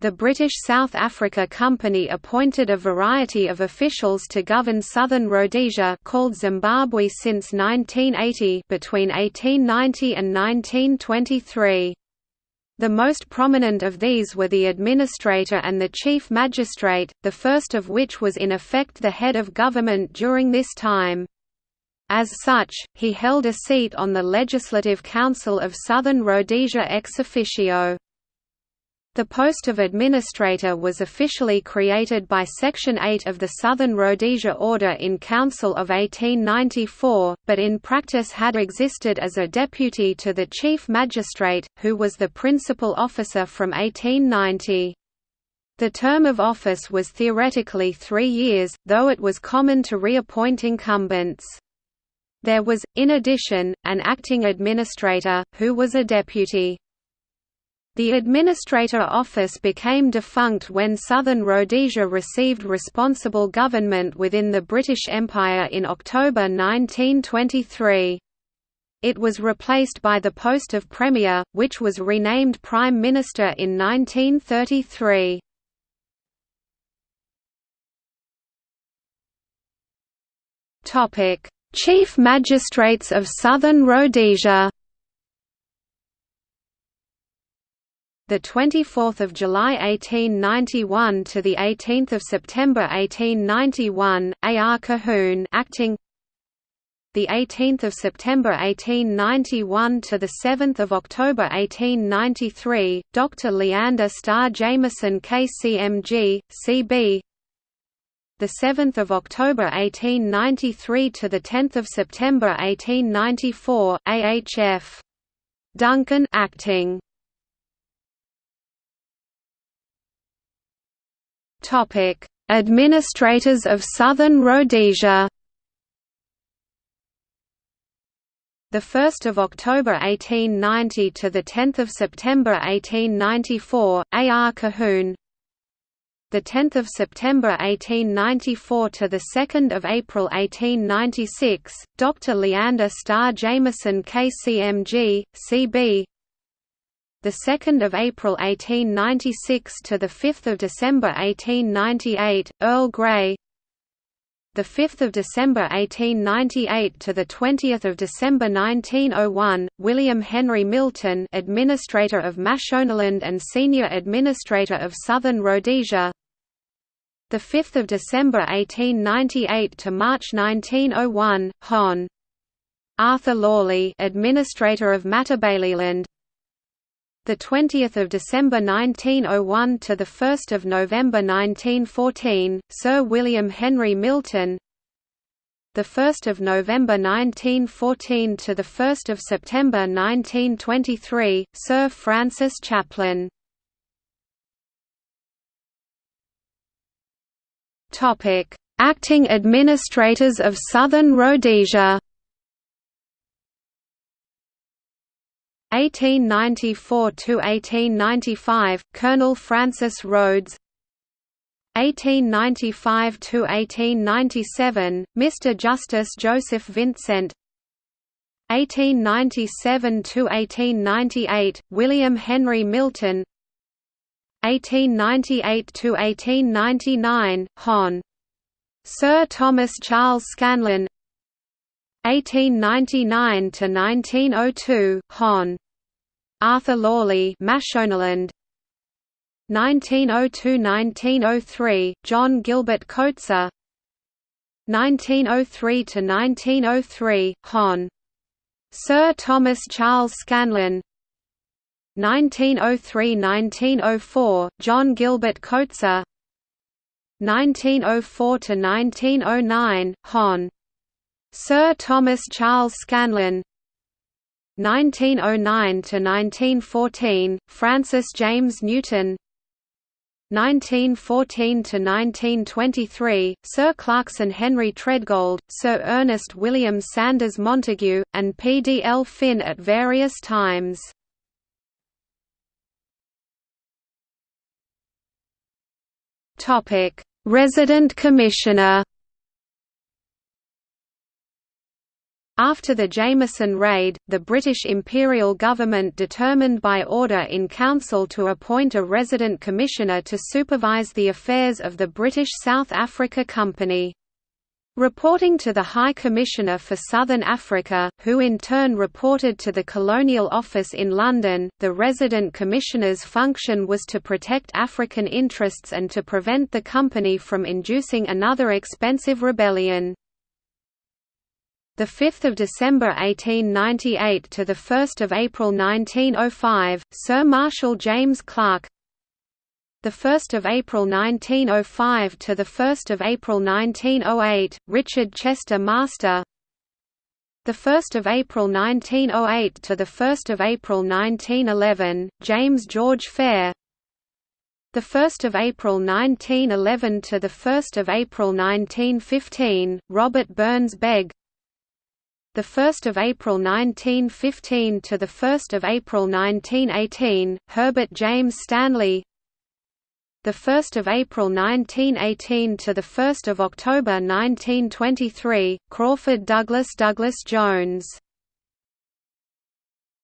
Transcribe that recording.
The British South Africa Company appointed a variety of officials to govern southern Rhodesia called Zimbabwe since 1980 between 1890 and 1923. The most prominent of these were the administrator and the chief magistrate, the first of which was in effect the head of government during this time. As such, he held a seat on the Legislative Council of Southern Rhodesia ex officio. The post of administrator was officially created by Section 8 of the Southern Rhodesia Order in Council of 1894, but in practice had existed as a deputy to the Chief Magistrate, who was the principal officer from 1890. The term of office was theoretically three years, though it was common to reappoint incumbents. There was, in addition, an acting administrator, who was a deputy. The administrator office became defunct when Southern Rhodesia received responsible government within the British Empire in October 1923. It was replaced by the post of Premier, which was renamed Prime Minister in 1933. Chief Magistrates of Southern Rhodesia the 24th of July 1891 to the 18th of September 1891 A.R. Colquhoun acting the 18th of September 1891 to the 7th of October 1893 Dr Leander Starr Jameson KCMG CB the 7th of October 1893 to the 10th of September 1894 AHF Duncan acting Administrators of Southern Rhodesia. The 1st of October 1890 to the 10th of September 1894, A.R. Colquhoun. The 10th of September 1894 to the 2nd of April 1896, Dr. Leander Starr Jameson KCMG, CB the 2nd of April 1896 to the 5th of December 1898 Earl Grey. The 5th of December 1898 to the 20th of December 1901 William Henry Milton administrator of Mashonaland and senior administrator of Southern Rhodesia. The 5th of December 1898 to March 1901 Hon. Arthur Lawley administrator of Matabeleland the 20th of December 1901 to the 1st of November 1914 Sir William Henry Milton. The 1st of November 1914 to the 1st of September 1923 Sir Francis Chaplin. Topic acting administrators of Southern Rhodesia 1894 to 1895 Colonel Francis Rhodes. 1895 to 1897 Mr Justice Joseph Vintcent. 1897 to 1898 William Henry Milton. 1898 to 1899 Hon. Sir Thomas Charles Scanlen 1899 to 1902 Hon. Arthur Lawley Mashonaland. 1902–1903 John Gilbert Coetzer 1903 to 1903 Hon. Sir Thomas Charles Scanlen 1903–1904 John Gilbert Coetzer 1904 to 1909 Hon Sir Thomas Charles Scanlen 1909 to 1914 Francis James Newton 1914 to 1923 Sir Clarkson Henry Tredgold Sir Ernest William Sanders Montagu and P D L Fynn at various times. Resident Commissioner After the Jameson Raid, the British Imperial government determined by order in council to appoint a resident commissioner to supervise the affairs of the British South Africa Company. Reporting to the High Commissioner for Southern Africa, who in turn reported to the Colonial Office in London, the resident commissioner's function was to protect African interests and to prevent the company from inducing another expensive rebellion the 5th of December 1898 to the 1st of April 1905 Sir Marshal James Clarke. The 1st of April 1905 to the 1st of April 1908 Richard Chester Master. The 1st of April 1908 to the 1st of April 1911 James George Fair. The 1st of April 1911 to the 1st of April 1915 Robert Burns Begg the 1st of April 1915 to the 1st of April 1918 Herbert James Stanley. The 1st of April 1918 to the 1st of October 1923 Crawford Douglas Douglas Jones